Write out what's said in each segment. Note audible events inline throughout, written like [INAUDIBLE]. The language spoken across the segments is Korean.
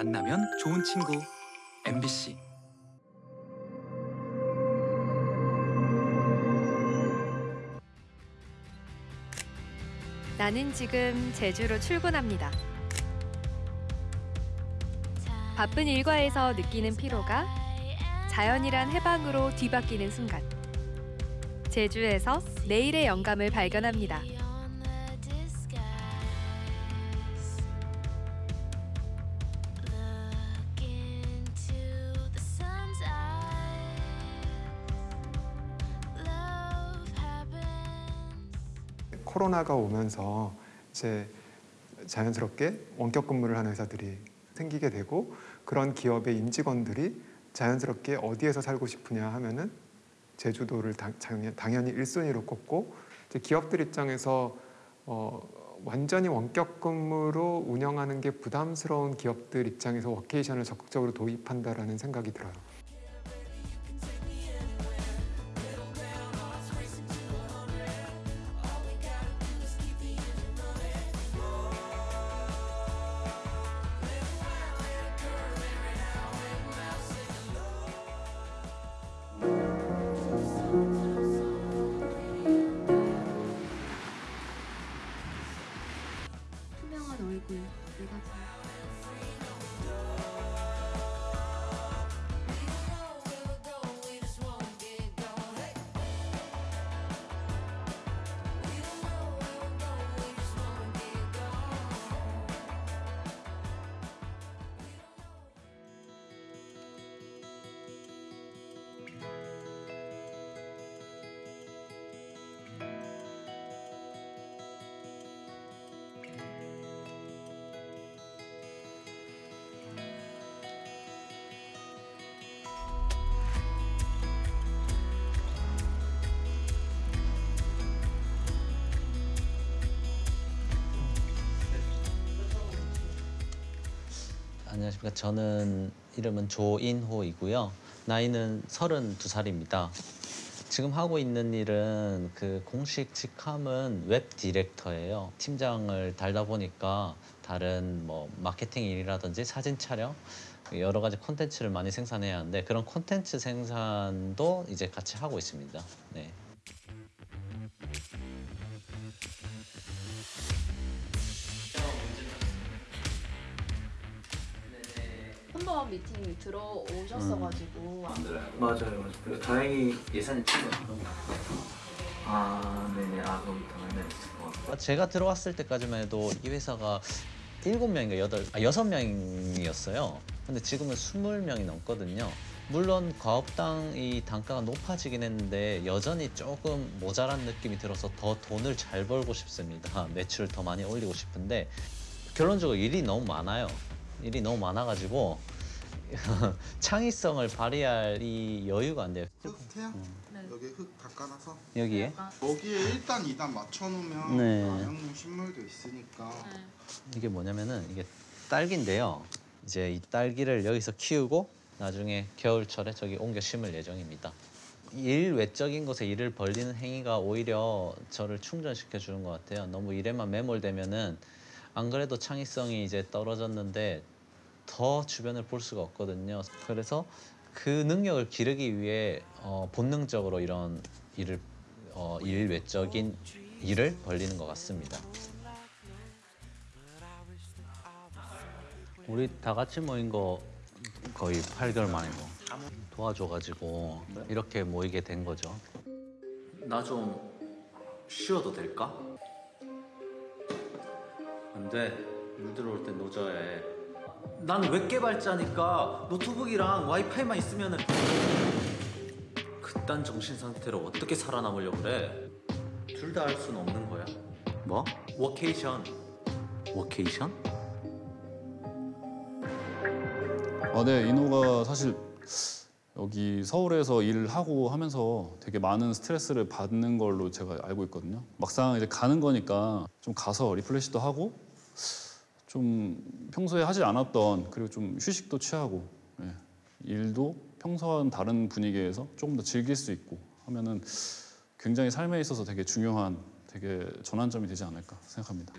만나면 좋은 친구 MBC 나는 지금 제주로 출근합니다. 바쁜 일과에서 느끼는 피로가 자연이란 해방으로 뒤바뀌는 순간. 제주에서 내일의 영감을 발견합니다. 코로나가 오면서 이제 자연스럽게 원격 근무를 하는 회사들이 생기게 되고 그런 기업의 임직원들이 자연스럽게 어디에서 살고 싶으냐 하면은 제주도를 당, 당연히 1순위로 꼽고 기업들 입장에서 어, 완전히 원격 근무로 운영하는 게 부담스러운 기업들 입장에서 워케이션을 적극적으로 도입한다라는 생각이 들어요. 안녕하십니까. 저는 이름은 조인호이고요. 나이는 32살입니다. 지금 하고 있는 일은 그 공식 직함은 웹 디렉터예요. 팀장을 달다 보니까 다른 뭐 마케팅 일이라든지 사진 촬영 여러 가지 콘텐츠를 많이 생산해야 하는데 그런 콘텐츠 생산도 이제 같이 하고 있습니다. 네. 한번 미팅 들어오셨어가지고 맞아요, 맞아요. 그래서 다행히 예산이 충분해요. 아, 네네. 아, 그럼 당연히 같고. 제가 들어왔을 때까지만 해도 이 회사가 일곱 명인가 여덟 아 여섯 명이었어요. 근데 지금은 스물 명이 넘거든요. 물론 과업당 이 단가가 높아지긴 했는데 여전히 조금 모자란 느낌이 들어서 더 돈을 잘 벌고 싶습니다. 매출을 더 많이 올리고 싶은데 결론적으로 일이 너무 많아요. 일이 너무 많아가지고 [LAUGHS] 창의성을 발휘할 이 여유가 안 돼요. 흙 태양 여기 흙 닦아놔서 여기에 여기에 1단 2단 맞춰놓으면 네. 나영용 식물도 있으니까 이게 뭐냐면은 이게 딸기인데요. 이제 이 딸기를 여기서 키우고 나중에 겨울철에 저기 옮겨 심을 예정입니다. 일 외적인 곳에 일을 벌리는 행위가 오히려 저를 충전시켜 주는 것 같아요. 너무 일에만 매몰되면은 안 그래도 창의성이 이제 떨어졌는데 더 주변을 볼 수가 없거든요. 그래서 그 능력을 기르기 위해 어, 본능적으로 이런 일을 어, 일 외적인 일을 벌리는 것 같습니다. 우리 다 같이 모인 거 거의 8개월 만이고 도와줘가지고 이렇게 모이게 된 거죠. 나 좀 쉬어도 될까? 안 돼. 물 들어올 때 노 저어야 해. 나는 웹 개발자니까 노트북이랑 와이파이만 있으면 은 그딴 정신 상태로 어떻게 살아남으려고 그래? 둘 다 할 수는 없는 거야. 뭐? 워케이션. 워케이션? 아, 네, 인호가 사실 여기 서울에서 일을 하고 하면서 되게 많은 스트레스를 받는 걸로 제가 알고 있거든요. 막상 이제 가는 거니까 좀 가서 refresh도 하고 좀 평소에 하지 않았던 그리고 좀 휴식도 취하고 예, 일도 평소와는 다른 분위기에서 조금 더 즐길 수 있고 하면은 굉장히 삶에 있어서 되게 중요한 되게 전환점이 되지 않을까 생각합니다.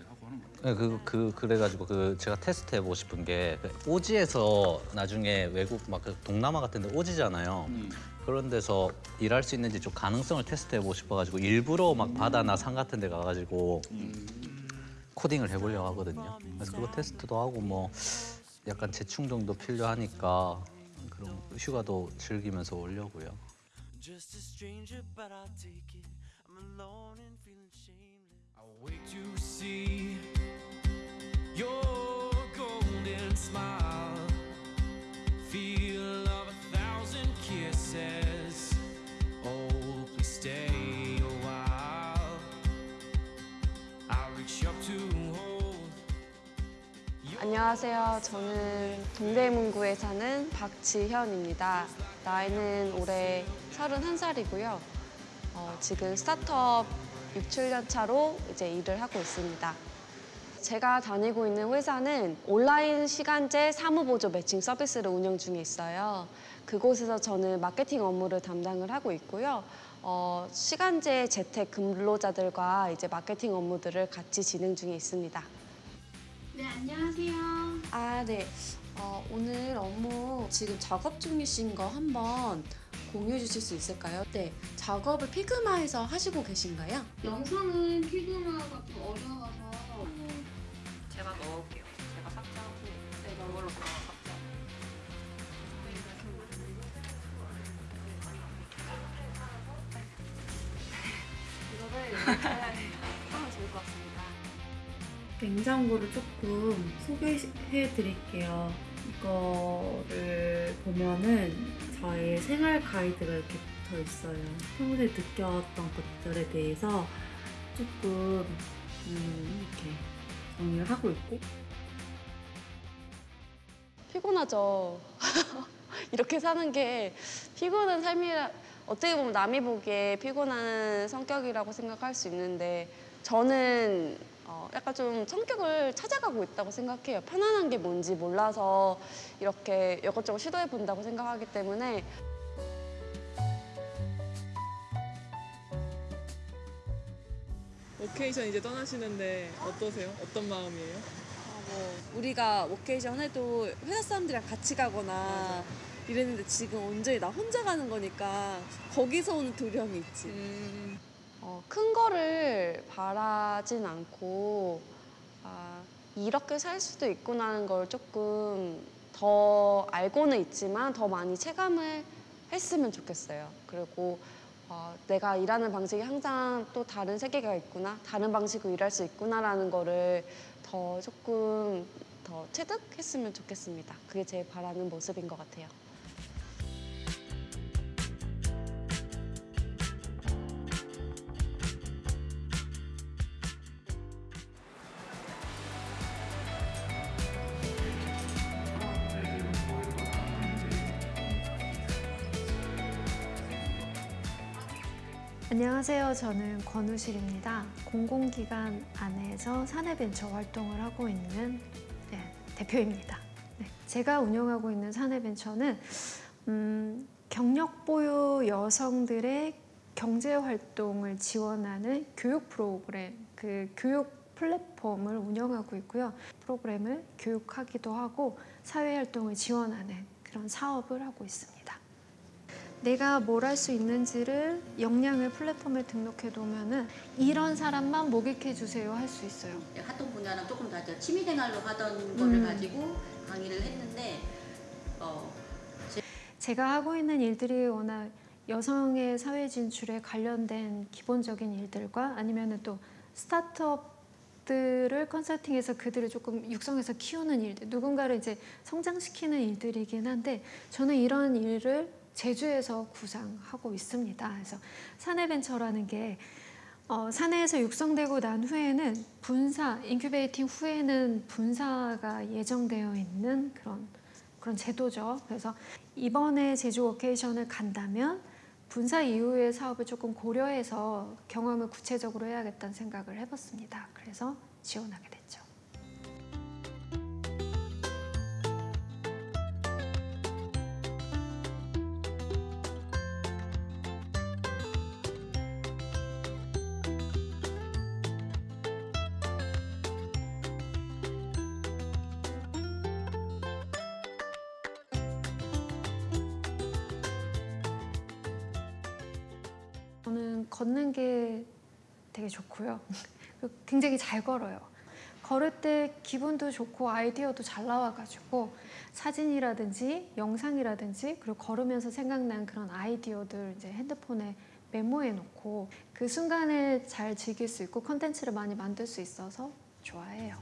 네, 그, 그 그래가지고 그 제가 테스트 해보고 싶은 게그 오지에서 나중에 외국 막 그 동남아 같은데 오지잖아요. 그런 데서 일할 수 있는지 좀 가능성을 테스트 해보고 싶어가지고 일부러 막 바다나 산 같은 데 가가지고 코딩을 해보려고 하거든요. 그래서 그거 테스트도 하고 뭐 약간 재충동도 필요하니까 그런 휴가도 즐기면서 오려고요. Just 안녕하세요. 저는 동대문구에 사는 박지현입니다. 나이는 올해 31살이고요. 어, 지금 스타트업 6, 7년 차로 이제 일을 하고 있습니다. 제가 다니고 있는 회사는 온라인 시간제 사무보조 매칭 서비스를 운영 중에 있어요. 그곳에서 저는 마케팅 업무를 담당을 하고 있고요. 어, 시간제 재택 근로자들과 이제 마케팅 업무들을 같이 진행 중에 있습니다. 네, 안녕하세요. 아, 네. 어, 오늘 업무 지금 작업 중이신 거 한번 공유해 주실 수 있을까요? 네. 작업을 피그마에서 하시고 계신가요? 영상은 피그마가 좀 어려워서 제가 넣을게요. 제가 삭제하고 네, 이걸로 삭제. 이거를 냉장고를 조금 소개해 드릴게요. 이거를 보면은 저의 생활 가이드가 이렇게 붙어 있어요. 평소에 느꼈던 것들에 대해서 조금 음, 이렇게 정리를 하고 있고 피곤하죠. [LAUGHS] 이렇게 사는 게 피곤한 삶이라 어떻게 보면 남이 보기에 피곤한 성격이라고 생각할 수 있는데 저는 어, 약간 좀 성격을 찾아가고 있다고 생각해요. 편안한 게 뭔지 몰라서 이렇게 이것저것 시도해 본다고 생각하기 때문에 워케이션 이제 떠나시는데 어떠세요? 어떤 마음이에요? 뭐 우리가 워케이션 해도 회사 사람들이랑 같이 가거나 이랬는데 지금 온전히 나 혼자 가는 거니까 거기서 오는 두려움이 있지. 음, 어, 큰 거를 바라진 않고 아, 이렇게 살 수도 있구나는 걸 조금 더 알고는 있지만 더 많이 체감을 했으면 좋겠어요. 그리고 어, 내가 일하는 방식이 항상 또 다른 세계가 있구나, 다른 방식으로 일할 수 있구나라는 거를 더 조금 더 체득했으면 좋겠습니다. 그게 제 바라는 모습인 것 같아요. 안녕하세요. 저는 권우실입니다. 공공기관 안에서 사내벤처 활동을 하고 있는 네, 대표입니다. 네, 제가 운영하고 있는 사내벤처는 음, 경력 보유 여성들의 경제 활동을 지원하는 교육 프로그램, 그 교육 플랫폼을 운영하고 있고요. 프로그램을 교육하기도 하고 사회 활동을 지원하는 그런 사업을 하고 있습니다. 내가 뭘 할 수 있는지를 역량을 플랫폼에 등록해 두면은 이런 사람만 모객해 주세요 할 수 있어요. 활동 분야는 조금 다르죠. 취미 생활로 하던 음. 거를 가지고 강의를 했는데 어, 제가 하고 있는 일들이 워낙 여성의 사회 진출에 관련된 기본적인 일들과 아니면은 또 스타트업 들을 컨설팅해서 그들을 조금 육성해서 키우는 일들, 누군가를 이제 성장시키는 일들이긴 한데 저는 이런 일을 제주에서 구상하고 있습니다. 그래서 사내벤처라는 게 어, 사내에서 육성되고 난 후에는 분사, incubating 후에는 분사가 예정되어 있는 그런 그런 제도죠. 그래서 이번에 제주 워케이션을 간다면 분사 이후의 사업을 조금 고려해서 경험을 구체적으로 해야겠다는 생각을 해봤습니다. 그래서 지원하게 됐죠. 저는 걷는 게 되게 좋고요. [LAUGHS] 그리고 굉장히 잘 걸어요. 걸을 때 기분도 좋고 아이디어도 잘 나와가지고 사진이라든지 영상이라든지 그리고 걸으면서 생각난 그런 아이디어들 이제 핸드폰에 메모해 놓고 그 순간을 잘 즐길 수 있고 컨텐츠를 많이 만들 수 있어서 좋아해요.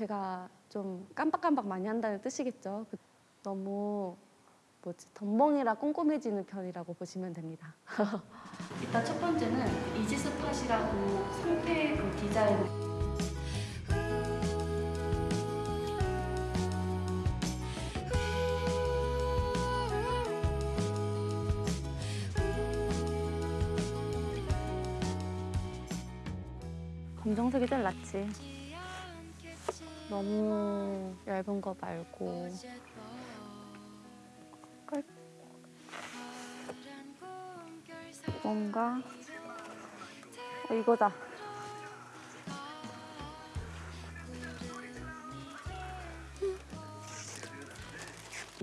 제가 좀 깜빡깜빡 많이 한다는 뜻이겠죠. 그- 너무 뭐지 덤벙이라 꼼꼼해지는 편이라고 보시면 됩니다. [LAUGHS] 일단 첫 번째는 이지스팟이라고 상태 그 디자인 검정색이 제일 낫지. 너무 얇은 거 말고 깔- 뭔가 어, 이거다.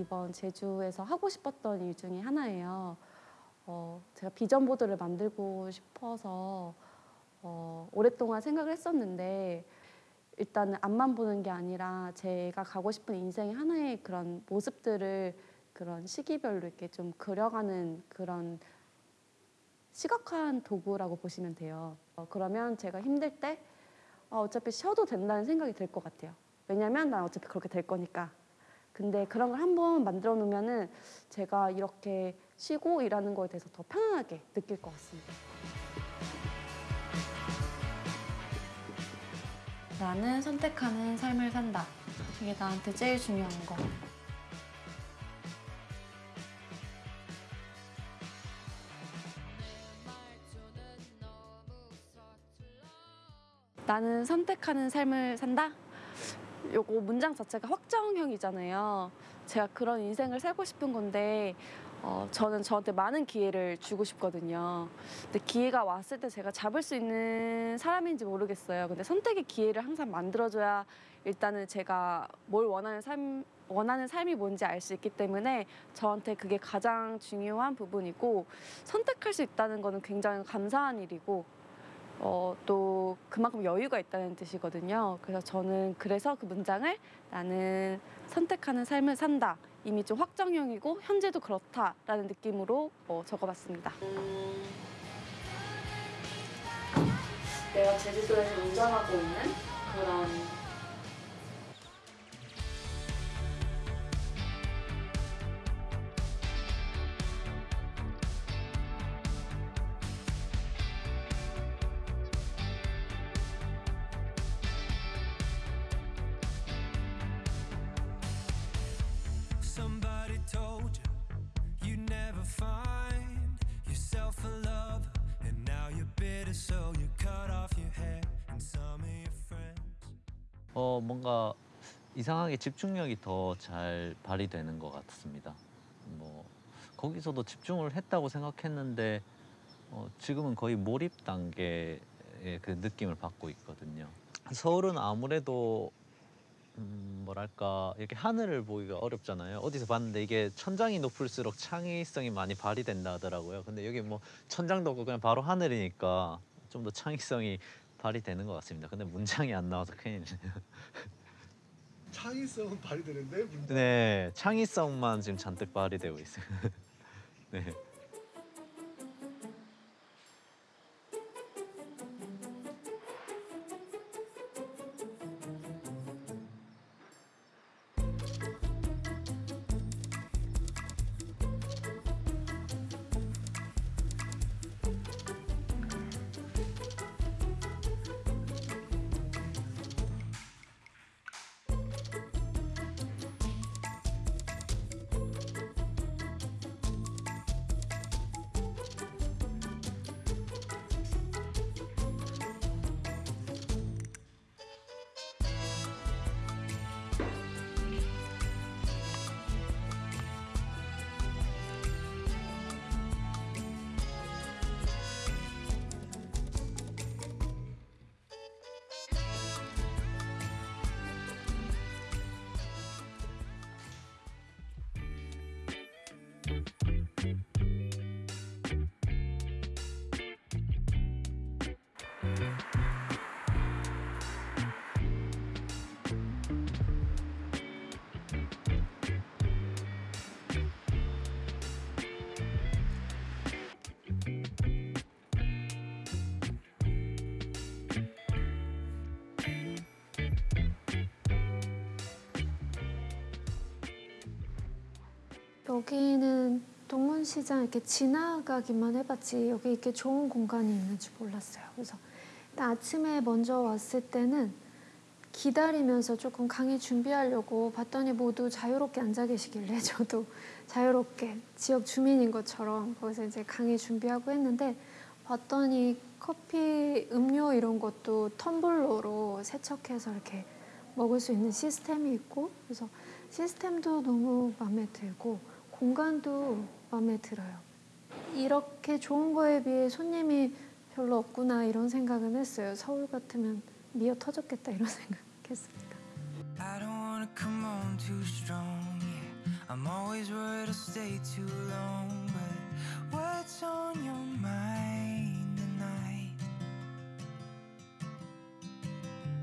이번 제주에서 하고 싶었던 일 중에 하나예요. 어, 제가 비전 보드를 만들고 싶어서 어, 오랫동안 생각을 했었는데 일단은 앞만 보는 게 아니라 제가 가고 싶은 인생의 하나의 그런 모습들을 그런 시기별로 이렇게 좀 그려가는 그런 시각화한 도구라고 보시면 돼요. 어, 그러면 제가 힘들 때 어, 어차피 쉬어도 된다는 생각이 들 것 같아요. 왜냐면 난 어차피 그렇게 될 거니까. 근데 그런 걸 한번 만들어 놓으면은 제가 이렇게 쉬고 일하는 거에 대해서 더 편안하게 느낄 것 같습니다. 나는 선택하는 삶을 산다. 이게 나한테 제일 중요한 거. 나는 선택하는 삶을 산다? 요거 문장 자체가 확정형이잖아요. 제가 그런 인생을 살고 싶은 건데 어, 저는 저한테 많은 기회를 주고 싶거든요. 근데 기회가 왔을 때 제가 잡을 수 있는 사람인지 모르겠어요. 근데 선택의 기회를 항상 만들어줘야 일단은 제가 뭘 원하는 삶 원하는 삶이 뭔지 알 수 있기 때문에 저한테 그게 가장 중요한 부분이고 선택할 수 있다는 거는 굉장히 감사한 일이고 어, 또 그만큼 여유가 있다는 뜻이거든요. 그래서 저는 그래서 그 문장을 나는 선택하는 삶을 산다. 이미 좀 확정형이고 현재도 그렇다라는 느낌으로 어, 적어봤습니다. 내가 제주도에서 운전하고 있는 그런 어 뭔가 이상하게 집중력이 더 잘 발휘되는 것 같습니다. 뭐 거기서도 집중을 했다고 생각했는데 어, 지금은 거의 몰입 단계의 그 느낌을 받고 있거든요. 서울은 아무래도 음, 뭐랄까 이렇게 하늘을 보기가 어렵잖아요. 어디서 봤는데 이게 천장이 높을수록 창의성이 많이 발휘된다 하더라고요. 근데 여기 뭐 천장도 없고 그냥 바로 하늘이니까 좀 더 창의성이 발휘되는 것 같습니다. 근데 문장이 안 나와서 큰일이네요. 창의성은 발휘되는데 문제. 네, 창의성만 지금 잔뜩 발휘되고 있어요. [LAUGHS] 네. 여기는 동문시장 이렇게 지나가기만 해봤지 여기 이렇게 좋은 공간이 있는지 몰랐어요. 그래서 아침에 먼저 왔을 때는 기다리면서 조금 강의 준비하려고 봤더니 모두 자유롭게 앉아 계시길래 [LAUGHS] 저도 자유롭게 지역 주민인 것처럼 거기서 이제 강의 준비하고 했는데 봤더니 커피, 음료 이런 것도 텀블러로 세척해서 이렇게 먹을 수 있는 시스템이 있고 그래서 시스템도 너무 마음에 들고 공간도 마음에 들어요. 이렇게 좋은 거에 비해 손님이 별로 없구나 이런 생각은 했어요. 서울 같으면 미어 터졌겠다 이런 생각했습니다.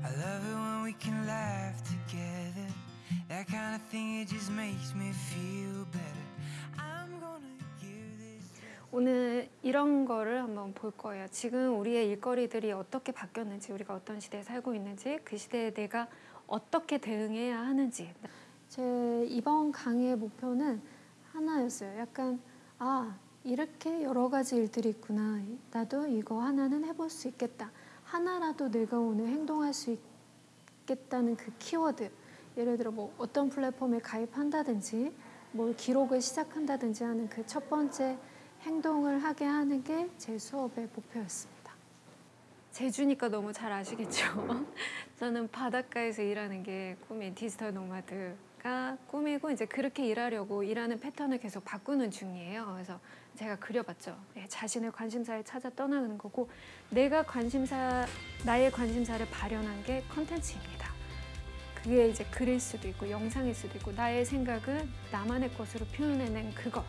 I love it when we can laugh together. That kind of thing, it just makes me feel better. 오늘 이런 거를 한번 볼 거예요. 지금 우리의 일거리들이 어떻게 바뀌었는지, 우리가 어떤 시대에 살고 있는지, 그 시대에 내가 어떻게 대응해야 하는지. 제 이번 강의의 목표는 하나였어요. 약간 아 이렇게 여러 가지 일들이 있구나. 나도 이거 하나는 해볼 수 있겠다. 하나라도 내가 오늘 행동할 수 있겠다는 그 키워드. 예를 들어 뭐 어떤 플랫폼에 가입한다든지, 뭘 기록을 시작한다든지 하는 그 첫 번째 행동을 하게 하는 게 제 수업의 목표였습니다. 제주니까 너무 잘 아시겠죠? [LAUGHS] 저는 바닷가에서 일하는 게 꿈인 디지털 노마드가 꿈이고 이제 그렇게 일하려고 일하는 패턴을 계속 바꾸는 중이에요. 그래서 제가 그려봤죠. 네, 자신의 관심사를 찾아 떠나는 거고 내가 관심사 나의 관심사를 발현한 게 컨텐츠입니다. 그게 이제 글일 수도 있고 영상일 수도 있고 나의 생각을 나만의 것으로 표현해낸 그것.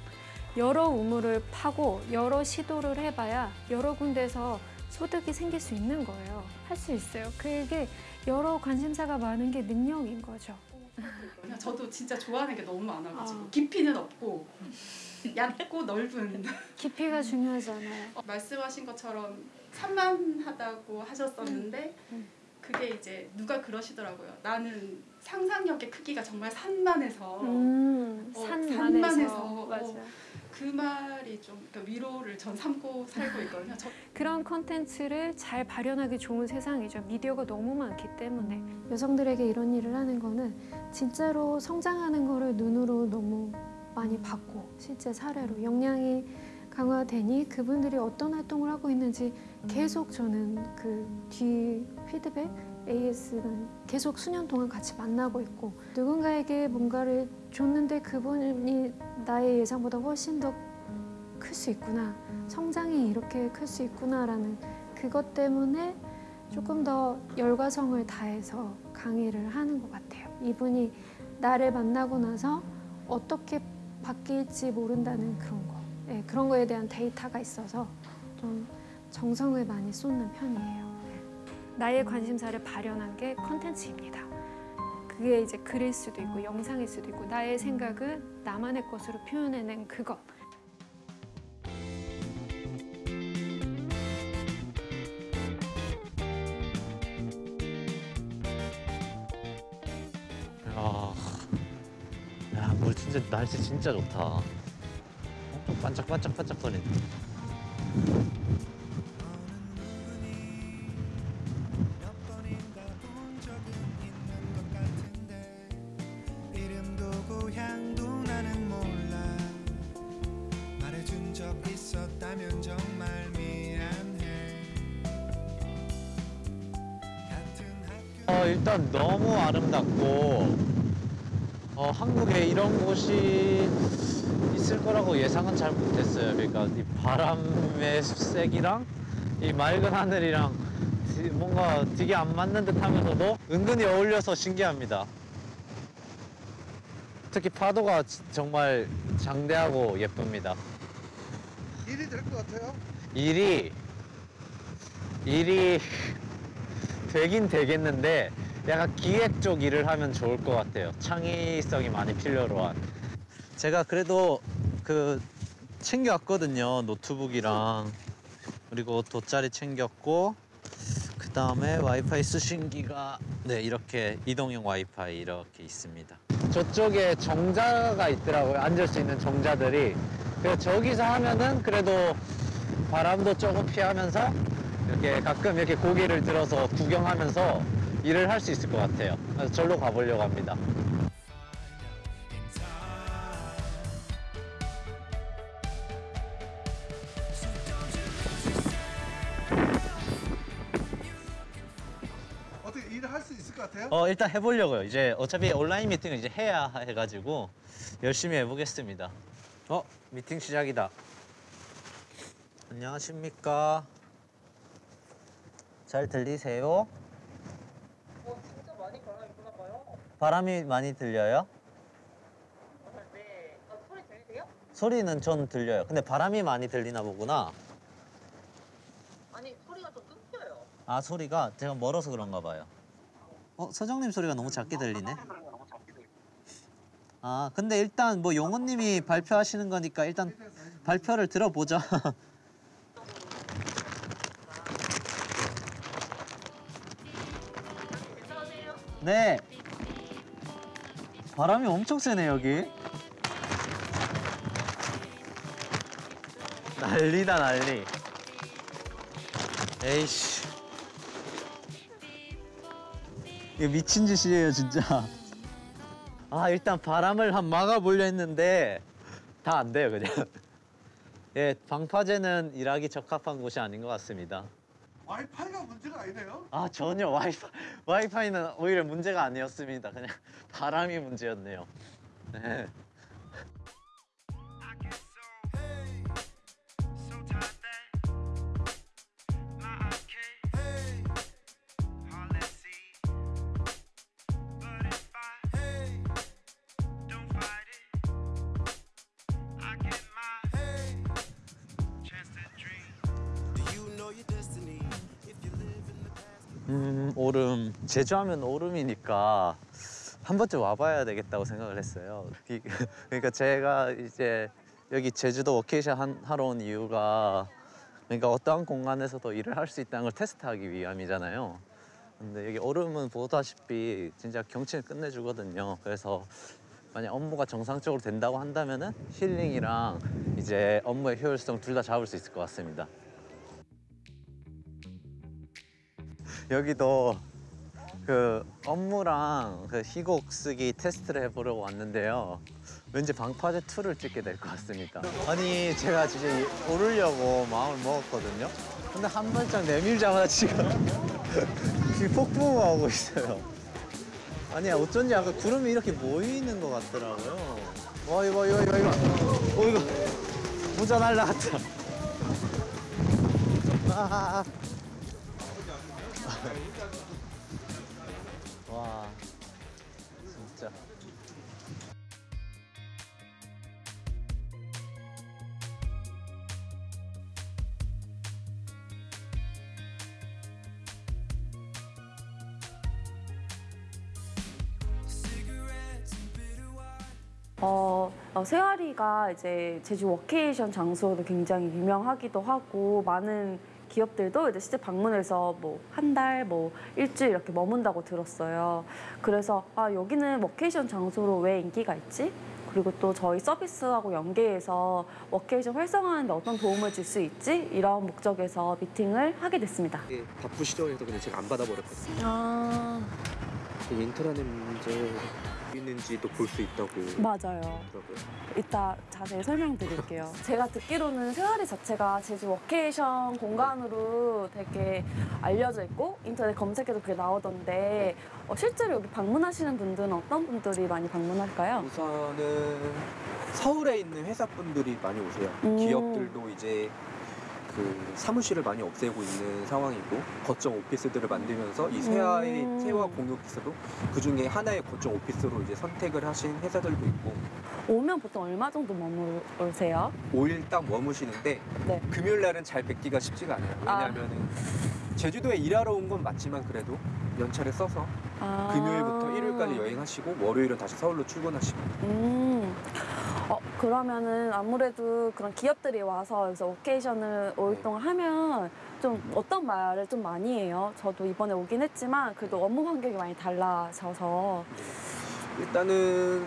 여러 우물을 파고 여러 시도를 해봐야 여러 군데서 소득이 생길 수 있는 거예요. 할 수 있어요. 그게 여러 관심사가 많은 게 능력인 거죠. 그냥 저도 진짜 좋아하는 게 너무 많아가지고 깊이는 없고 얇고 넓은 깊이가 중요하잖아요. 어, 말씀하신 것처럼 산만하다고 하셨었는데 그게 이제 누가 그러시더라고요. 나는 상상력의 크기가 정말 산만해서 음, 어, 산만해서. 산만해서 어. 그 말이 좀 그러니까 위로를 전 삼고 살고 있거든요. 저, 그런 콘텐츠를 잘 발현하기 좋은 세상이죠. 미디어가 너무 많기 때문에 여성들에게 이런 일을 하는 거는 진짜로 성장하는 거를 눈으로 너무 많이 봤고 실제 사례로 역량이 강화되니 그분들이 어떤 활동을 하고 있는지 계속 저는 그 뒤 피드백 AS는 계속 수년 동안 같이 만나고 있고 누군가에게 뭔가를 줬는데 그분이 나의 예상보다 훨씬 더 클 수 있구나 성장이 이렇게 클 수 있구나라는 그것 때문에 조금 더 열과성을 다해서 강의를 하는 것 같아요. 이분이 나를 만나고 나서 어떻게 바뀔지 모른다는 그런 거, 예, 그런 거에 대한 데이터가 있어서 좀 정성을 많이 쏟는 편이에요. 예. 나의 관심사를 발현한 게 컨텐츠입니다. 그게 이제 글일 수도 있고 영상일 수도 있고 나의 생각을 나만의 것으로 표현해낸 그것. 야, 야, 물 진짜 날씨 진짜 좋다. 반짝반짝반짝거리네. 정말 미안해 어, 일단 너무 아름답고 어, 한국에 이런 곳이 있을 거라고 예상은 잘 못했어요. 그러니까 이 바람의 색이랑 이 맑은 하늘이랑 디- 뭔가 되게 안 맞는 듯 하면서도 은근히 어울려서 신기합니다. 특히 파도가 지- 정말 장대하고 예쁩니다. 일이 될 것 같아요? 일이 일이 되긴 되겠는데 약간 기획 쪽 일을 하면 좋을 것 같아요. 창의성이 많이 필요로 한. 제가 그래도 그 챙겨왔거든요. 노트북이랑 그리고 돗자리 챙겼고 그 다음에 와이파이 수신기가 네 이렇게 이동형 와이파이 이렇게 있습니다. 저쪽에 정자가 있더라고요. 앉을 수 있는 정자들이. 그래서 저기서 하면은 그래도 바람도 조금 피하면서 이렇게 가끔 이렇게 고개를 들어서 구경하면서 일을 할 수 있을 것 같아요. 그래서 절로 가보려고 합니다. 것 같아요? 어 일단 해보려고요. 이제 어차피 온라인 미팅을 이제 해야 해가지고 열심히 해보겠습니다. 어 미팅 시작이다. 안녕하십니까. 잘 들리세요? 어, 진짜 많이 바람이 부나 봐요. 바람이 많이 들려요? 네. 아, 소리 들리세요? 소리는 전 들려요. 근데 바람이 많이 들리나 보구나. 아니, 소리가 좀 끊겨요. 아 소리가 제가 멀어서 그런가 봐요. 어 서정님 소리가 너무 작게 들리네. 아 근데 일단 뭐 용호님이 발표하시는 거니까 일단 발표를 들어보죠. [LAUGHS] 네. 바람이 엄청 세네 여기. 난리다 난리. 에이씨. 이거 미친 짓이에요 진짜. 아 일단 바람을 한 막아보려 했는데 다 안 돼요 그냥. 예 방파제는 일하기 적합한 곳이 아닌 것 같습니다. 와이파이가 문제가 아니네요? 아 전혀 와이파이 와이파이는 오히려 문제가 아니었습니다. 그냥 바람이 문제였네요. 네. 제주하면 오름이니까 한 번쯤 와봐야 되겠다고 생각을 했어요. 이- 그러니까 제가 이제 여기 제주도 워케이션 한- 하러 온 이유가 그러니까 어떠한 공간에서도 일을 할 수 있다는 걸 테스트하기 위함이잖아요. 근데 여기 오름은 보다시피 진짜 경치는 끝내주거든요. 그래서 만약 업무가 정상적으로 된다고 한다면 은 힐링이랑 이제 업무의 효율성 둘 다 잡을 수 있을 것 같습니다. 여기도 그 업무랑 그 희곡 쓰기 테스트를 해보려고 왔는데요. 왠지 방파제 2를 찍게 될 것 같습니다. 아니 제가 진짜 이- 오르려고 마음을 먹었거든요. 근데 한 발짝 내밀자마자 지금 [LAUGHS] 폭풍우가 오고 있어요. 아니 어쩐지 아까 구름이 이렇게 모이는 것 같더라고요. 와 이거 이거 이거 이거 어 이거 모자 날라갔다. 아, 어, 어, 세아리가 이제 제주 워케이션 장소로 굉장히 유명하기도 하고 많은 기업들도 이제 실제 방문해서 뭐 한 달, 뭐 일주일 이렇게 머문다고 들었어요. 그래서 아 여기는 워케이션 장소로 왜 인기가 있지? 그리고 또 저희 서비스하고 연계해서 워케이션 활성화하는데 어떤 도움을 줄 수 있지? 이런 목적에서 미팅을 하게 됐습니다. 예, 바쁘시죠? 해서 그냥 제가 안 받아버렸거든요. 아 인터넷 문제 있는지도 볼 수 있다고 맞아요. 하더라고요. 이따 자세히 설명드릴게요. 제가 듣기로는 세화리 자체가 제주 워케이션 공간으로 되게 알려져 있고 인터넷 검색해도 그게 나오던데 어, 실제로 여기 방문하시는 분들은 어떤 분들이 많이 방문할까요? 우선은 서울에 있는 회사분들이 많이 오세요. 음. 기업들도 이제 그 사무실을 많이 없애고 있는 상황이고 거점 오피스들을 만들면서 이 세아의 음. 세화 공유 오피스도 그 중에 하나의 거점 오피스로 이제 선택을 하신 회사들도 있고 오면 보통 얼마 정도 머무르세요? 5일 딱 머무시는데 네. 금요일 날은 잘 뵙기가 쉽지가 않아요. 왜냐하면은 제주도에 일하러 온 건 맞지만 그래도 연차를 써서 아. 금요일부터 일요일까지 여행하시고 월요일은 다시 서울로 출근하시고 음. 어, 그러면은 아무래도 그런 기업들이 와서 여기서 워케이션을 5일 동안 하면 좀 어떤 말을 좀 많이 해요? 저도 이번에 오긴 했지만 그래도 업무 환경이 많이 달라져서 일단은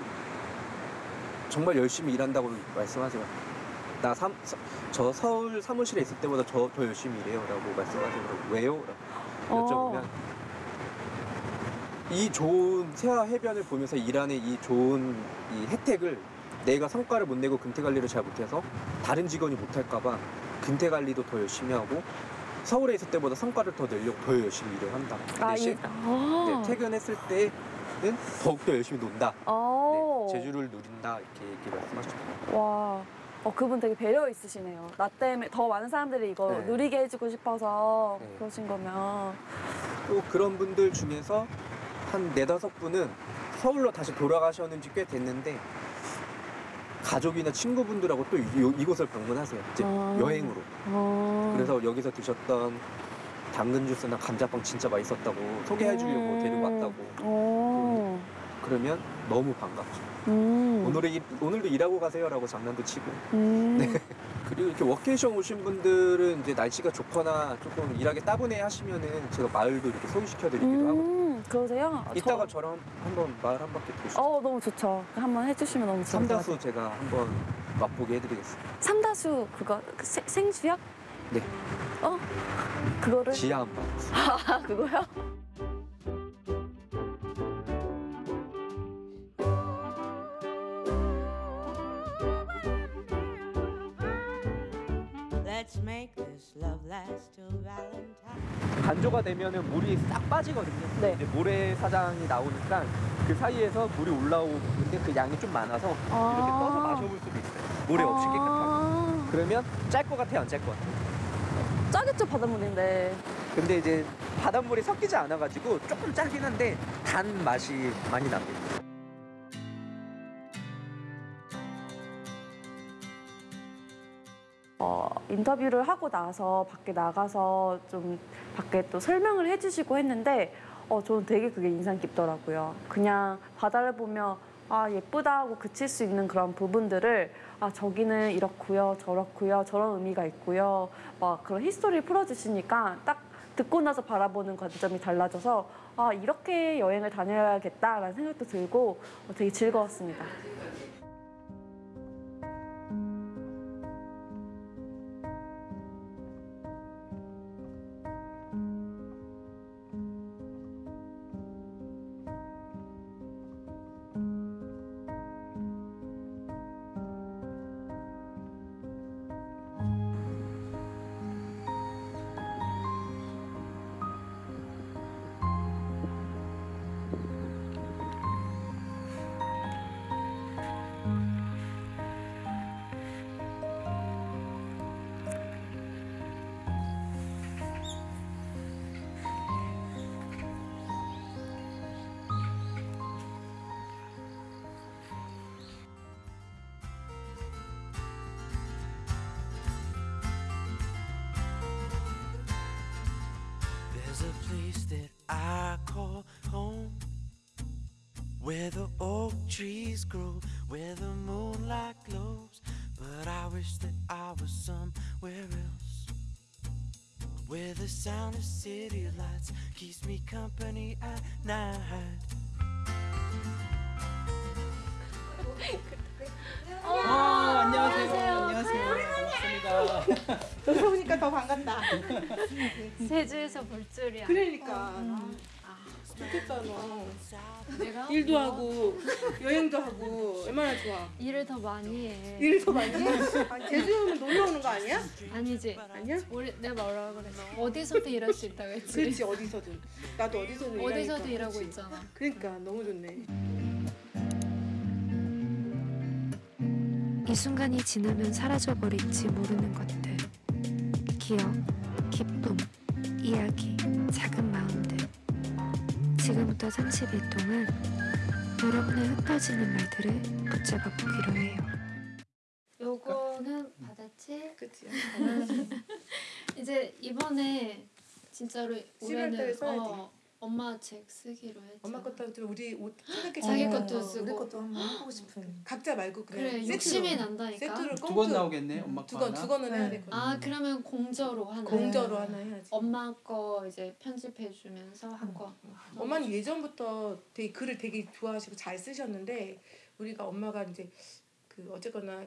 정말 열심히 일한다고 말씀하세요. 나 삼, 서- 저 서울 사무실에 있을 때보다 저 더 열심히 일해요 라고 말씀하세요. 왜요? 라고 여쭤보면 어. 이 좋은 세화 해변을 보면서 일하는 이 좋은 이 혜택을 내가 성과를 못 내고 근태 관리를 잘 못해서 다른 직원이 못할까봐 근태 관리도 더 열심히 하고 서울에 있을 때보다 성과를 더 내려고 더 열심히 일을 한다. 그 아, 대신 이- 아. 네, 퇴근했을 때는 더욱더 열심히 논다. 어. 네, 제주를 누린다 이렇게, 이렇게 말씀하셨죠. 와. 어, 그분 되게 배려 있으시네요. 나 때문에 더 많은 사람들이 이거 네. 누리게 해주고 싶어서 네. 그러신 거면. 또 그런 분들 중에서 한 네다섯 분은 서울로 다시 돌아가셨는지 꽤 됐는데 가족이나 친구분들하고 또 이, 이곳을 방문하세요. 이제 아. 여행으로. 어. 그래서 여기서 드셨던 당근 주스나 감자빵 진짜 맛있었다고 소개해 주려고 음. 데리고 왔다고. 오. 그러면 너무 반갑죠. 음. 오늘은 일- 오늘도 일하고 가세요라고 장난도 치고. 음. [LAUGHS] 네. 그리고 이렇게 워케이션 오신 분들은 이제 날씨가 좋거나 조금 일하기 따분해 하시면은 제가 마을도 이렇게 소개시켜 드리기도 하고. 음, 그러세요? 아, 이따가 저- 저랑 한번 마을 한 바퀴 도시죠. 어, 너무 좋죠. 한번 해주시면 너무 좋을 것 같아요. 삼다수 제가 한번 맛보게 해드리겠습니다. 삼다수 그거 그 생- 생수요? 네. 어? 그거를 지하 한번. [LAUGHS] 아 그거요? Let's make this love last till Valentine. 간조가 되면은 물이 싹 빠지거든요. 네. 이제 모래사장이 나오니까 그 사이에서 물이 올라오는데 그 양이 좀 많아서 아. 이렇게 떠서 마셔볼 수도 있어요. 모래 없이 깨끗하게. 아, 그러면 짤 것 같아요, 안 짤 것 같아요? 짜겠죠 바닷물인데. 근데 이제 바닷물이 섞이지 않아가지고 조금 짜긴 한데 단 맛이 많이 납니다. 어, 인터뷰를 하고 나서 밖에 나가서 좀 밖에 또 설명을 해주시고 했는데 어, 저는 되게 그게 인상 깊더라고요. 그냥 바다를 보며 아 예쁘다 하고 그칠 수 있는 그런 부분들을 아 저기는 이렇고요 저렇고요 저런 의미가 있고요 막 그런 히스토리를 풀어주시니까 딱 듣고 나서 바라보는 관점이 달라져서 아 이렇게 여행을 다녀야겠다라는 생각도 들고 어, 되게 즐거웠습니다. Where the oak trees grow, where the moonlight glows. But I wish that I was somewhere else. Where the sound of city lights keeps me company at night. 어, 안녕하세요. 안녕하세요. 반갑습니다. 여기서 보니까 더 반갑다. 제주에서 볼 줄이야. 그러니까. 어, 아, 좋겠다 너. 내가 일도 하고 여행도 하고 얼마나 좋아. 일을 더 많이 해. 일을 더 많이 해? [LAUGHS] 제주 오면 놀러 오는 거 아니야? 아니지. 아니야? 우리 내가 뭐라 그래? 어디서도 일할 수 있다고 했지. 그렇지 어디서든. 나도 어디서든 일하니까. 일하고 그렇지. 있잖아. 그러니까 너무 좋네. 이 순간이 지나면 사라져버릴지 모르는 것들. 기억, 기쁨, 이야기, 작은 마음들. 지금부터 30일 동안 여러분의 흩어지는 말들을 붙잡아 보기로 해요. 요거는 받았지? 그치. [LAUGHS] 이제 이번에 진짜로 11월 달에 올해는 써야지. 어, 엄마 책 쓰기로 했지. 엄마 것도 좀 우리 옷 생각해 자기 보면 것도 어, 쓰고. 우리 것도 한번 해보고 싶은. 각자 말고 그냥 그래, 세트로. 욕심이 난다니까. 세트를 두 번 나오겠네. 엄마 거 두 건, 하나. 두 건은 해야 되거든. 아 그러면 공저로 하나. 공저로 하나 해야지. 엄마 거 이제 편집해 주면서 한 거. 엄마는 예전부터 되게 글을 되게 좋아하시고 잘 쓰셨는데 우리가 엄마가 이제 그 어쨌거나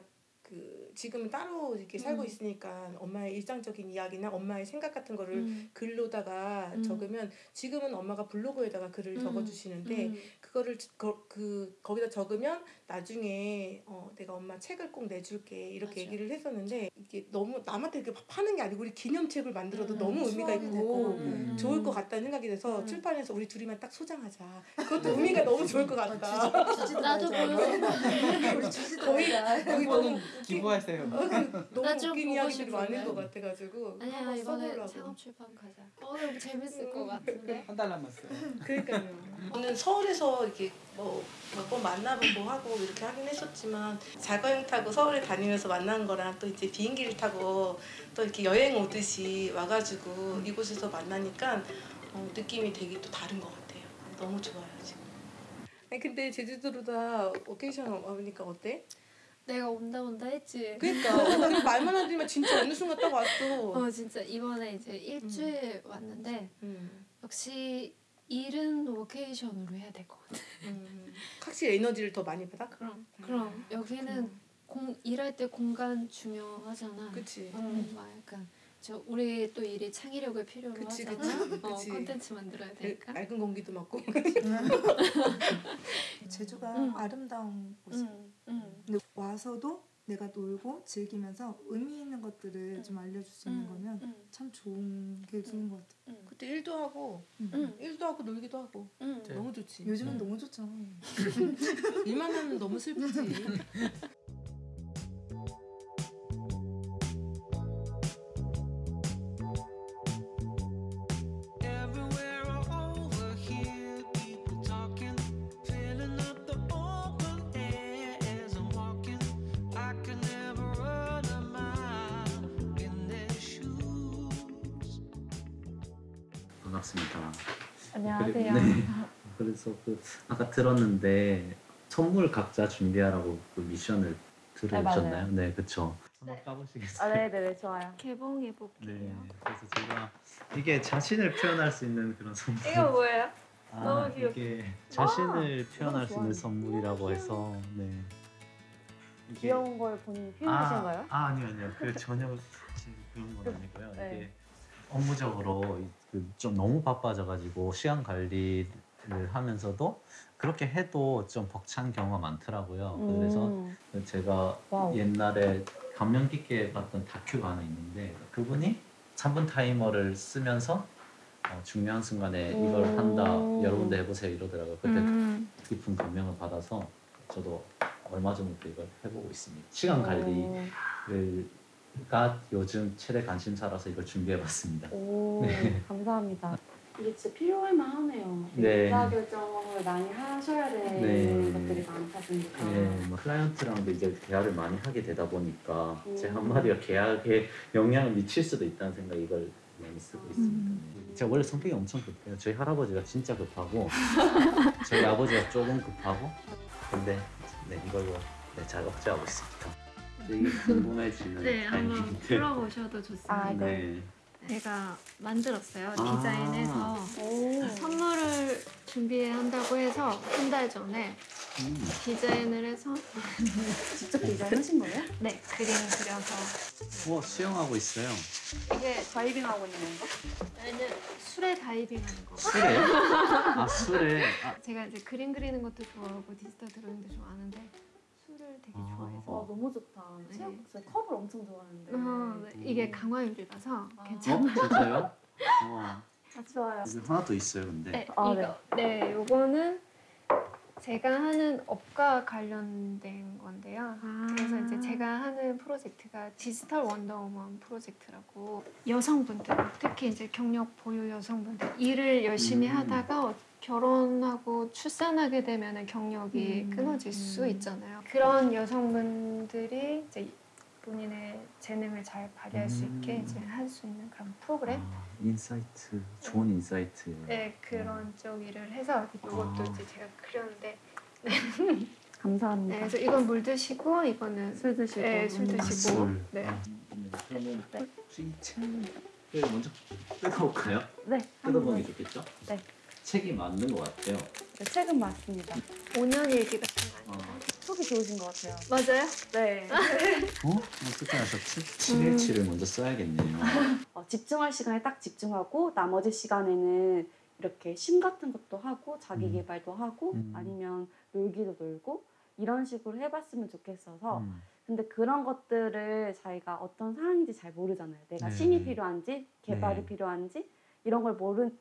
그 지금은 따로 이렇게 살고 음. 있으니까 엄마의 일상적인 이야기나 엄마의 생각 같은 거를 음. 글로다가 음. 적으면 지금은 엄마가 블로그에다가 글을 음. 적어주시는데 음. 그거를 저- 거, 그 거기다 적으면 나중에 어, 내가 엄마 책을 꼭 내줄게 이렇게 얘기를 했었는데 이게 너무 남한테 이렇게 파는 게 아니고 우리 기념책을 만들어도 음. 너무 의미가 있고 되고. 음. 좋을 것 같다는 생각이 돼서 출판해서 우리 둘이만 딱 소장하자. 그것도 음. 의미가 너무 좋을 것 같다. 주지도 나도 보여줘. 우리 주지도 거의 거의 너무 기부하세요. 어, 그 너무 웃긴 이야기들이 많은. 것 같아가지고 아니야 이번에. 창업 출판 가자. 어 너무 재밌을 것 같은데. 한 달 남았어요. 그러니까요. 저는 서울에서 이렇게 뭐 몇 번 만나보고 하고 이렇게 하긴 했었지만 자가용 타고 서울에 다니면서 만난 거랑 또 이제 비행기를 타고 또 이렇게 여행 오듯이 와가지고 이곳에서 만나니까 어, 느낌이 되게 또 다른 것 같아요. 너무 좋아요 지금. 아니 근데 제주도로다 워케이션 와보니까 어때? 내가 온다 온다 했지. 그러니까 오늘 말만 하지만 진짜 어느 순간 딱 왔어. 어 진짜 이번에 이제 일주일 왔는데 음. 역시 일은 워케이션으로 해야 될 것 같아. 음. 확실히 에너지를 더 많이 받아? 그럼 그럼 여기는 공 일할 때 공간 중요하잖아. 그치. 어, 막 약간 저 우리 또 일이 창의력을 필요로 그치, 하잖아. 그치, 어, 그치. 콘텐츠 만들어야 되니까. 맑은 공기도 맡고. [LAUGHS] 제주가 응. 아름다운 곳이야. 응, 응. 근데 와서도 내가 놀고 즐기면서 의미 있는 것들을 좀 알려줄 수 있는 응, 거면 응. 참 좋은 게 좋은 것 같아. 그때 일도 하고 응. 일도 하고 놀기도 하고 응. 너무 좋지. 요즘은 너무 좋죠. [LAUGHS] 일만 하면 너무 슬프지. [LAUGHS] 안녕하세요. 그리고- [LAUGHS] 네. 그래서 그 아까 들었는데 선물 각자 준비하라고 그 미션을 들으셨나요? 맞아요. 네, 그렇죠. 한번 네. 까보시겠어요? 아, 네네 좋아요. 개봉해 볼게요. 네. 그래서 제가 이게 자신을 표현할 수 있는 그런 선물. 이거 뭐예요? 아, 너무 귀엽다. 이게 자신을 와, 표현할 수 있는. 선물이라고 해서 네. 이게- 귀여운 걸 본인이 표현하신가요? 아, 아 아니요 아니요 그 전혀 그런 건 아니고요. 네. 이게 업무적으로 이- 그 좀 너무 바빠져가지고 시간 관리를 하면서도 그렇게 해도 좀 벅찬 경우가 많더라고요. 그래서 음. 제가 wow. 옛날에 감명 깊게 봤던 다큐가 하나 있는데 그분이 3분 타이머를 쓰면서 어, 중요한 순간에 이걸 음. 한다 여러분도 해보세요 이러더라고요. 그때 음. 깊은 감명을 받아서 저도 얼마 전부터 이걸 해보고 있습니다. 시간 관리 가 요즘 최대 관심사라서 이걸 준비해봤습니다. 오, 네. 감사합니다. 이게 진짜 필요할 만하네요. 네. 의사 결정을 많이 하셔야 되는 네. 것들이 많다 보니까. 네, 뭐 클라이언트랑도 이제 대화를 많이 하게 되다 보니까 제 음. 한마디가 계약에 영향을 미칠 수도 있다는 생각 이걸 많이 쓰고 있습니다. 네. 제가 원래 성격이 엄청 급해요. 저희 할아버지가 진짜 급하고 저희 아버지가 조금 급하고 근데 네 이걸로 네, 잘 억제하고 있습니다. 되게 궁금해지는 네, 한번 타이밍인데. 풀어보셔도 좋습니다. 아, 네. 제가 만들었어요. 아. 디자인해서 선물을 준비한다고 해서 한 달 전에 음. 디자인을 해서 직접 디자인하신 거예요? 네, 그림 그려서 우와 수영하고 있어요. 이게 다이빙하고 있는 건가? 얘는 술에 다이빙하는 거. 술에요? 아 술에. 아, 제가 이제 그림 그리는 것도 좋아하고 디지털 드로잉도 좋아하는데 술을 되게 좋아해서 어, 너무 좋다. 체육 저 컵을 엄청 좋아하는데. 어, 네, 이게 강화유리라서 어 괜찮아요. 진짜요? 우와. 아, 좋아요. 여기 하나 더 있어요 근데. 네, 아, 이거 네, 요거는 제가 하는 업과 관련된 건데요. 그래서 이제 제가 하는 프로젝트가 디지털 원더우먼 프로젝트라고 여성분들, 특히 이제 경력 보유 여성분들 일을 열심히 음. 하다가 결혼하고 출산하게 되면 경력이 음, 끊어질 수 있잖아요. 그런 여성분들이 이제 본인의 재능을 잘 발휘할 수 있게 음. 이제 할 수 있는 그런 프로그램. 아, insight 좋은 insight. 네 그런 쪽 일을 해서 이것도 아. 이제 제가 그렸는데 [LAUGHS] 감사합니다. 네, 그래서 이건 물 드시고 이거는 술 드시고. 네, 술 음. 드시고 술. 네. 아, 네. 그러면 이 책을 먼저 뜯어볼까요? 네. 뜯어보는 게 좋겠죠? 네. 책이 맞는 것 같아요. 네, 책은 맞습니다. 5년 일기 같은 거 어. 속이 좋으신 것 같아요. 맞아요? 네. 어? 어떻게 하셨지? 7일치를 먼저 써야겠네요. 어, 집중할 시간에 딱 집중하고 나머지 시간에는 이렇게 심 같은 것도 하고 자기 음. 개발도 하고 음. 아니면 놀기도 놀고 이런 식으로 해봤으면 좋겠어서 음. 근데 그런 것들을 자기가 어떤 상황인지 잘 모르잖아요. 내가 네. 심이 필요한지 개발이 네. 필요한지 이런 걸 모르는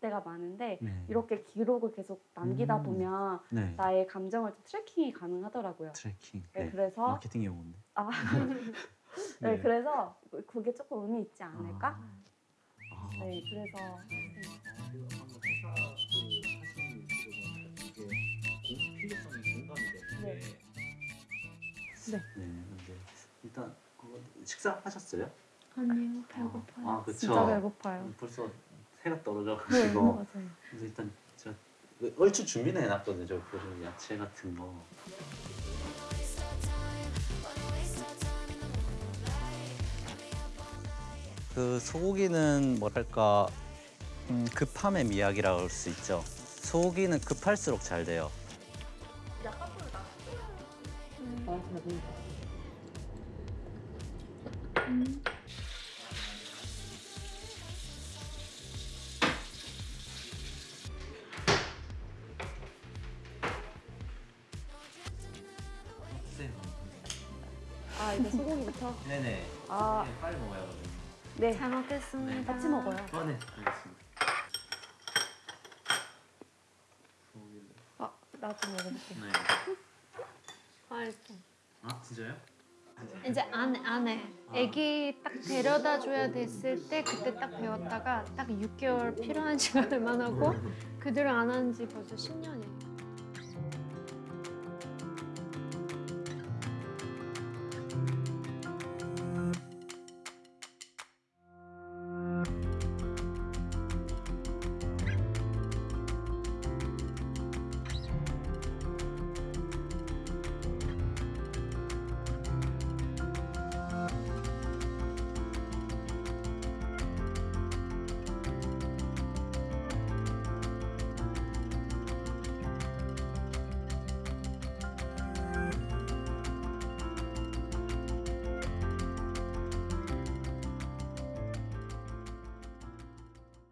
때가 많은데 네. 이렇게 기록을 계속 남기다 음. 보면 네. 나의 감정을 좀 tracking이 가능하더라고요. tracking. 네, 그래서 마케팅 용어인데. 아, [LAUGHS] 네, 네. 그래서 그게 조금 의미 있지 않을까? 아. 네, 그래서. 네. 네. 근데 일단 그거 식사하셨어요? 아니요 배고파요. 아 그쵸. 진짜 배고파요. 벌써 해가 네, 떨어져가지고. 맞아요. 그래서 일단 제가 얼추 준비는 해놨거든요. 저 야채 같은 거. 그 소고기는 뭐랄까 음, 급함의 미학이라고 할 수 있죠. 소고기는 급할수록 잘 돼요. 아 이제 소고기부터. 네네. 아. 네, 빨리 먹어야 하거든요. 네. 잘 먹겠습니다. 같이 먹어요. 아, 네. 알겠습니다. 아 나도 먹어볼게. 네. 아이고. 아 진짜요? 이제 안, 안에 아기 딱 데려다 줘야 됐을 때 그때 딱 배웠다가 딱 6개월 필요한 [LAUGHS] 시간을만 하고 그대로 안 한 지 벌써 10년이에요.